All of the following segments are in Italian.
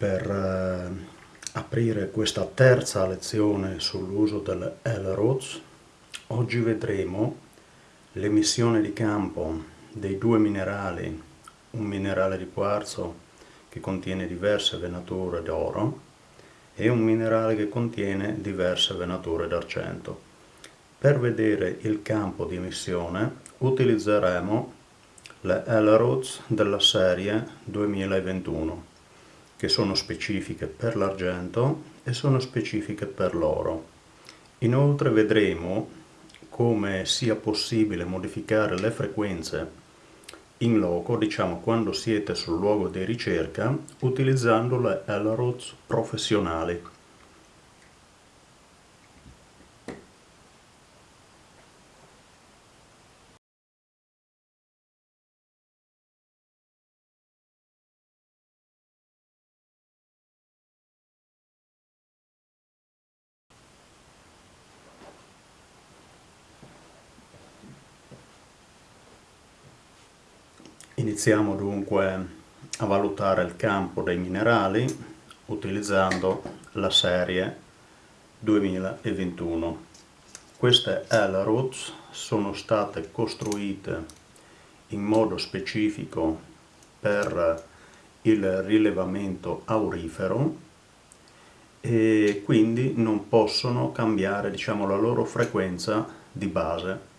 per eh, aprire questa terza lezione sull'uso delle L-Rods. Oggi vedremo l'emissione di campo dei due minerali, un minerale di quarzo che contiene diverse venature d'oro e un minerale che contiene diverse venature d'argento. Per vedere il campo di emissione utilizzeremo le L-Rods della serie 2021 che sono specifiche per l'argento e sono specifiche per l'oro. Inoltre vedremo come sia possibile modificare le frequenze in loco, diciamo quando siete sul luogo di ricerca, utilizzando le L-Rods professionali. Iniziamo dunque a valutare il campo dei minerali utilizzando la serie 2021. Queste L-Rods sono state costruite in modo specifico per il rilevamento aurifero e quindi non possono cambiare diciamo, la loro frequenza di base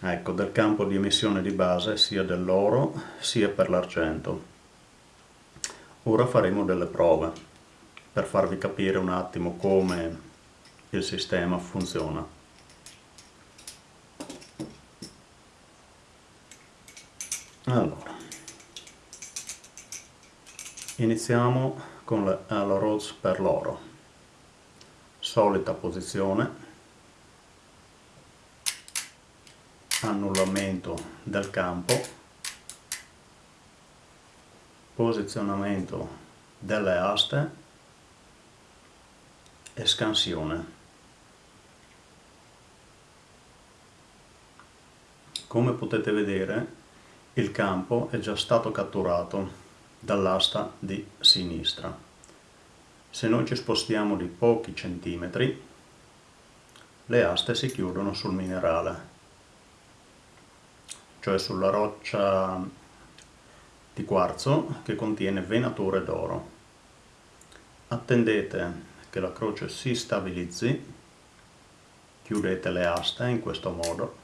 ecco, del campo di emissione di base sia dell'oro sia per l'argento. Ora faremo delle prove per farvi capire un attimo come il sistema funziona. Allora, iniziamo con le Rods per l'oro. Solita posizione del campo, posizionamento delle aste e scansione. Come potete vedere il campo è già stato catturato dall'asta di sinistra. Se noi ci spostiamo di pochi centimetri, le aste si chiudono sul minerale cioè sulla roccia di quarzo che contiene venature d'oro. Attendete che la croce si stabilizzi, chiudete le aste in questo modo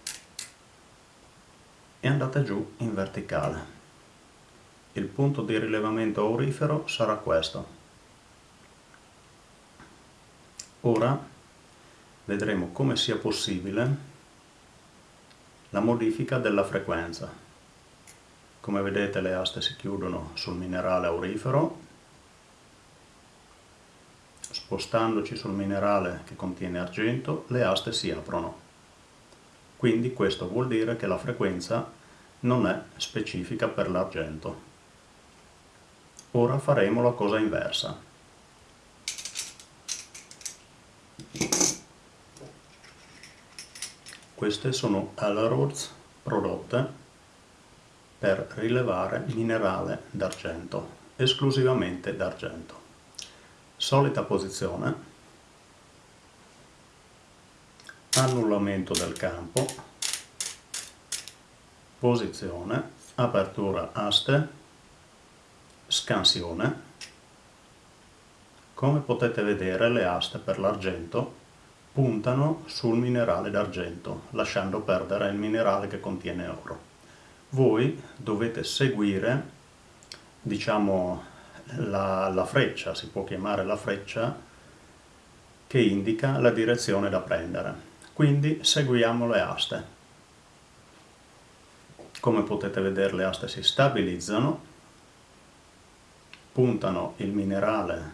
e andate giù in verticale. Il punto di rilevamento aurifero sarà questo. Ora vedremo come sia possibile la modifica della frequenza. Come vedete le aste si chiudono sul minerale aurifero, spostandoci sul minerale che contiene argento le aste si aprono. Quindi questo vuol dire che la frequenza non è specifica per l'argento. Ora faremo la cosa inversa. Queste sono Alarods prodotte per rilevare minerale d'argento, esclusivamente d'argento. Solita posizione, annullamento del campo, posizione, apertura aste, scansione. Come potete vedere le aste per l'argento puntano sul minerale d'argento, lasciando perdere il minerale che contiene oro. Voi dovete seguire, diciamo, la, la freccia, si può chiamare la freccia, che indica la direzione da prendere. Quindi seguiamo le aste. Come potete vedere le aste si stabilizzano, puntano il minerale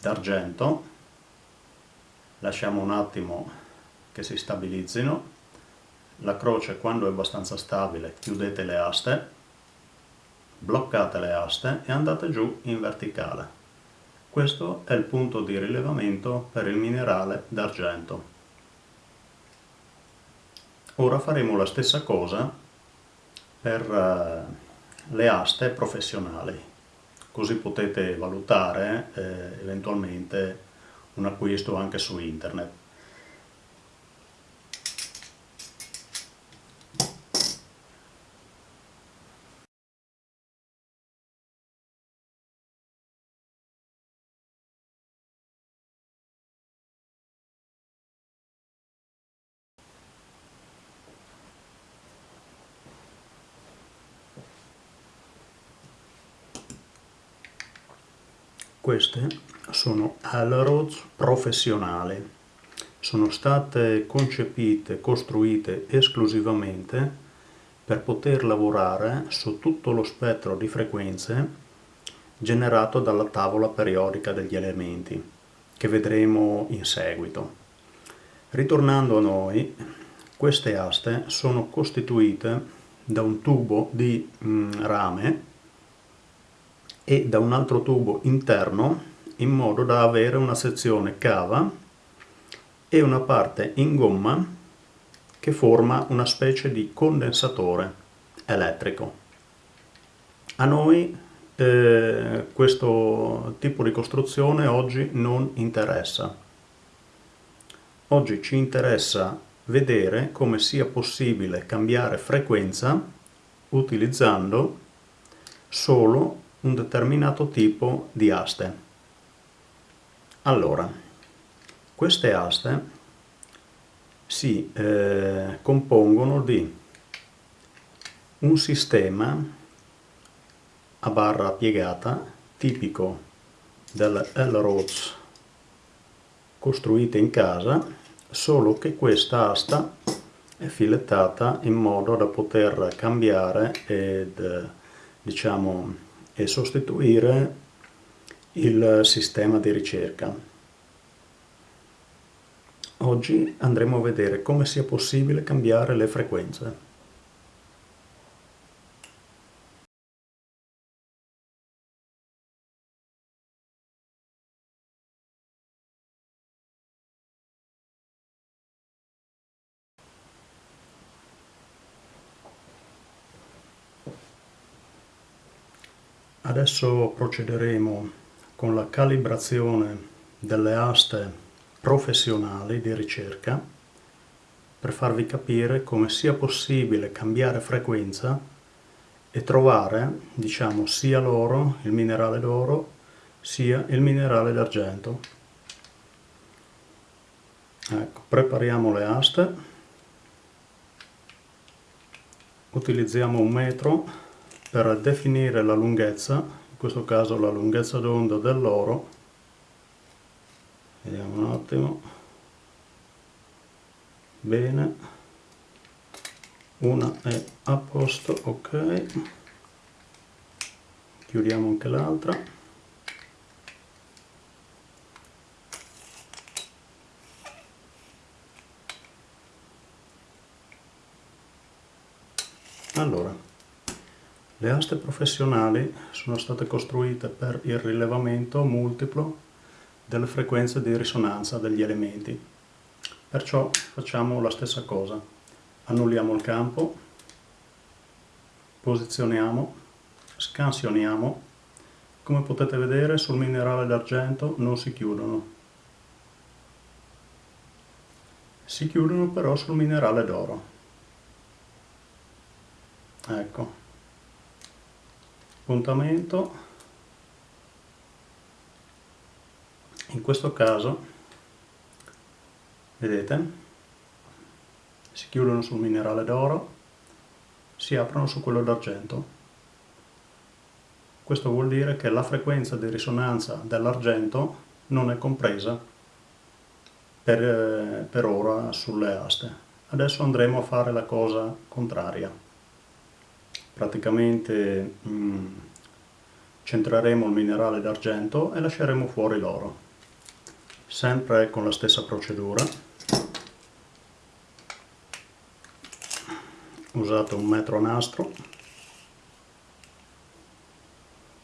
d'argento lasciamo un attimo che si stabilizzino, la croce quando è abbastanza stabile chiudete le aste, bloccate le aste e andate giù in verticale. Questo è il punto di rilevamento per il minerale d'argento. Ora faremo la stessa cosa per uh, le aste professionali. così potete valutare eh, eventualmente un acquisto anche su internet. Queste sono Alrods professionali. Sono state concepite, costruite esclusivamente per poter lavorare su tutto lo spettro di frequenze generato dalla tavola periodica degli elementi, che vedremo in seguito. Ritornando a noi, queste aste sono costituite da un tubo di mm, rame e da un altro tubo interno in modo da avere una sezione cava e una parte in gomma che forma una specie di condensatore elettrico. A noi eh, questo tipo di costruzione oggi non interessa. Oggi ci interessa vedere come sia possibile cambiare frequenza utilizzando solo un determinato tipo di aste. Allora, queste aste si eh, compongono di un sistema a barra piegata tipico delle L-Roads costruite in casa, solo che questa asta è filettata in modo da poter cambiare ed diciamo e sostituire il sistema di ricerca. Oggi andremo a vedere come sia possibile cambiare le frequenze. Adesso procederemo con la calibrazione delle aste professionali di ricerca per farvi capire come sia possibile cambiare frequenza e trovare, diciamo, sia l'oro, il minerale d'oro, sia il minerale d'argento. Ecco, prepariamo le aste, utilizziamo un metro per definire la lunghezza, in questo caso la lunghezza d'onda dell'oro, vediamo un attimo, bene, una è a posto, ok, chiudiamo anche l'altra, allora le aste professionali sono state costruite per il rilevamento multiplo delle frequenze di risonanza degli elementi. Perciò facciamo la stessa cosa. Annulliamo il campo, posizioniamo, scansioniamo. Come potete vedere sul minerale d'argento non si chiudono. Si chiudono però sul minerale d'oro. Ecco appuntamento. In questo caso vedete si chiudono sul minerale d'oro si aprono su quello d'argento. Questo vuol dire che la frequenza di risonanza dell'argento non è compresa per, eh, per ora sulle aste. Adesso andremo a fare la cosa contraria praticamente mh, mm, centreremo il minerale d'argento e lasceremo fuori l'oro. Sempre con la stessa procedura. Usato un metro nastro.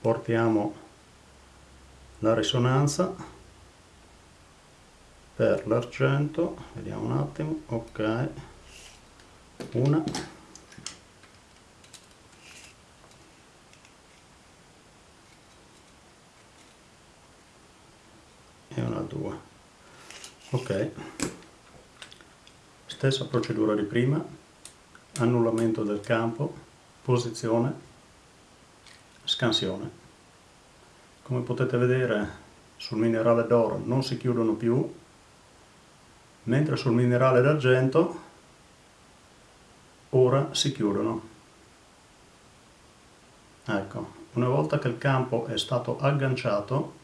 Portiamo la risonanza per l'argento. Vediamo un attimo. Ok. Una 2 ok. Stessa procedura di prima. Annullamento del campo. Posizione. Scansione. Come potete vedere sul minerale d'oro non si chiudono più. Mentre sul minerale d'argento ora si chiudono. Ecco una volta che il campo è stato agganciato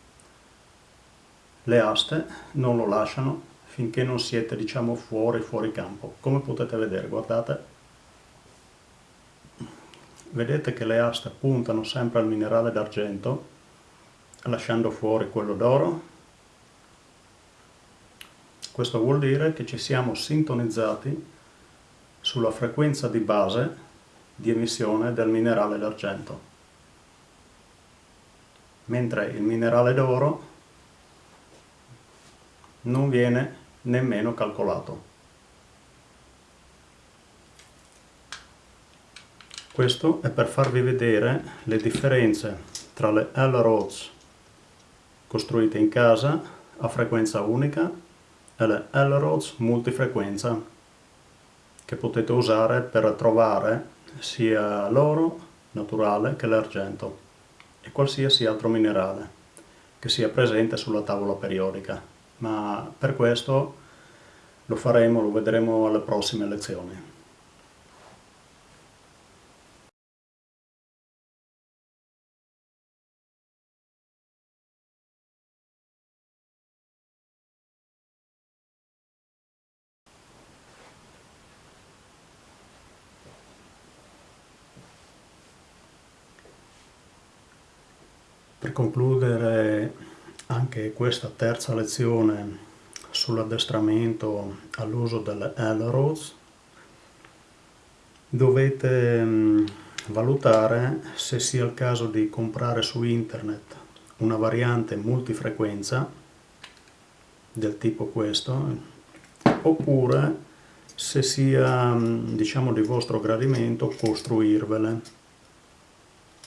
le aste non lo lasciano finché non siete diciamo fuori fuori campo. Come potete vedere guardate. Vedete che le aste puntano sempre al minerale d'argento lasciando fuori quello d'oro. Questo vuol dire che ci siamo sintonizzati sulla frequenza di base di emissione del minerale d'argento. Mentre il minerale d'oro non viene nemmeno calcolato. Questo è per farvi vedere le differenze tra le L-Roads costruite in casa a frequenza unica e le L-Roads multifrequenza che potete usare per trovare sia l'oro naturale che l'argento e qualsiasi altro minerale che sia presente sulla tavola periodica ma per questo lo faremo, lo vedremo alle prossime lezioni. Per concludere anche questa terza lezione sull'addestramento all'uso delle L-Roads dovete mm, valutare se sia il caso di comprare su internet una variante multifrequenza del tipo questo oppure se sia mm, diciamo di vostro gradimento costruirvele.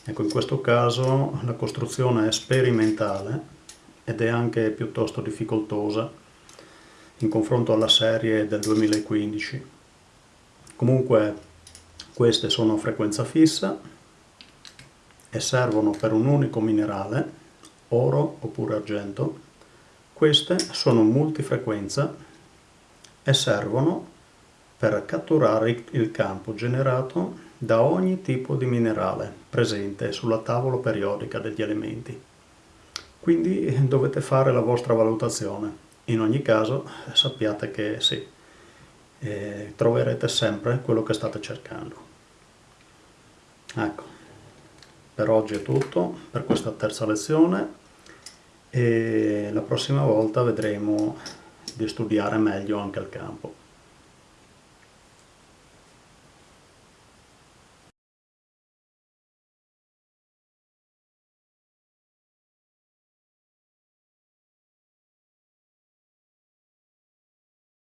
Ecco in questo caso la costruzione è sperimentale ed è anche piuttosto difficoltosa in confronto alla serie del 2015. Comunque queste sono a frequenza fissa e servono per un unico minerale, oro oppure argento. Queste sono multifrequenza e servono per catturare il campo generato da ogni tipo di minerale presente sulla tavola periodica degli elementi. Quindi dovete fare la vostra valutazione. In ogni caso sappiate che sì, eh, troverete sempre quello che state cercando. Ecco, per oggi è tutto, per questa terza lezione e la prossima volta vedremo di studiare meglio anche il campo.